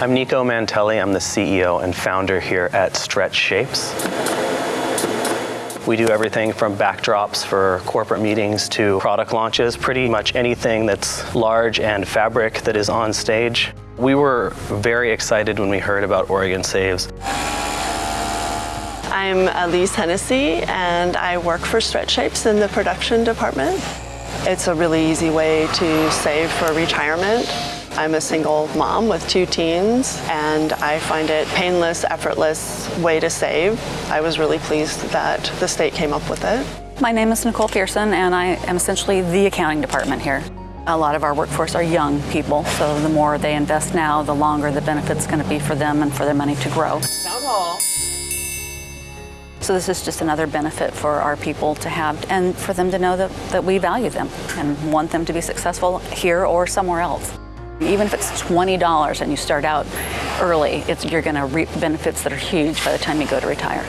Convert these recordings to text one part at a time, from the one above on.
I'm Nico Mantelli. I'm the CEO and founder here at Stretch Shapes. We do everything from backdrops for corporate meetings to product launches, pretty much anything that's large and fabric that is on stage. We were very excited when we heard about Oregon Saves. I'm Elise Hennessy and I work for Stretch Shapes in the production department. It's a really easy way to save for retirement. I'm a single mom with two teens and I find it painless, effortless way to save. I was really pleased that the state came up with it. My name is Nicole Pearson and I am essentially the accounting department here. A lot of our workforce are young people, so the more they invest now, the longer the benefit's going to be for them and for their money to grow. Town hall. So this is just another benefit for our people to have and for them to know that, that we value them and want them to be successful here or somewhere else. Even if it's $20 and you start out early, it's, you're going to reap benefits that are huge by the time you go to retire.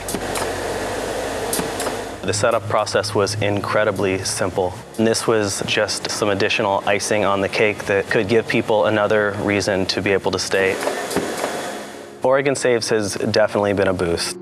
The setup process was incredibly simple. And this was just some additional icing on the cake that could give people another reason to be able to stay. Oregon Saves has definitely been a boost.